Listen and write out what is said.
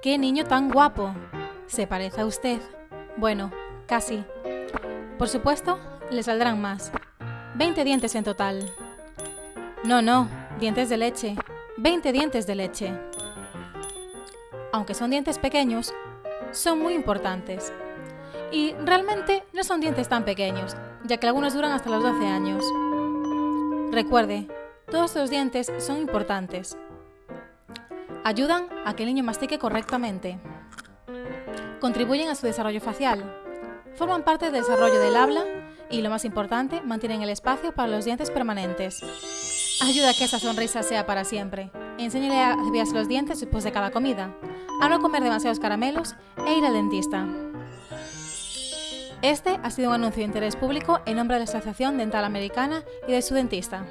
¡Qué niño tan guapo! ¿Se parece a usted? Bueno, casi. Por supuesto, le saldrán más. 20 dientes en total. No, no, dientes de leche. 20 dientes de leche. Aunque son dientes pequeños, son muy importantes. Y realmente no son dientes tan pequeños, ya que algunos duran hasta los 12 años. Recuerde, todos los dientes son importantes. Ayudan a que el niño mastique correctamente. Contribuyen a su desarrollo facial. Forman parte del desarrollo del habla y, lo más importante, mantienen el espacio para los dientes permanentes. Ayuda a que esa sonrisa sea para siempre. Enséñale a cepillarse los dientes después de cada comida, a no comer demasiados caramelos e ir al dentista. Este ha sido un anuncio de interés público en nombre de la Asociación Dental Americana y de su dentista.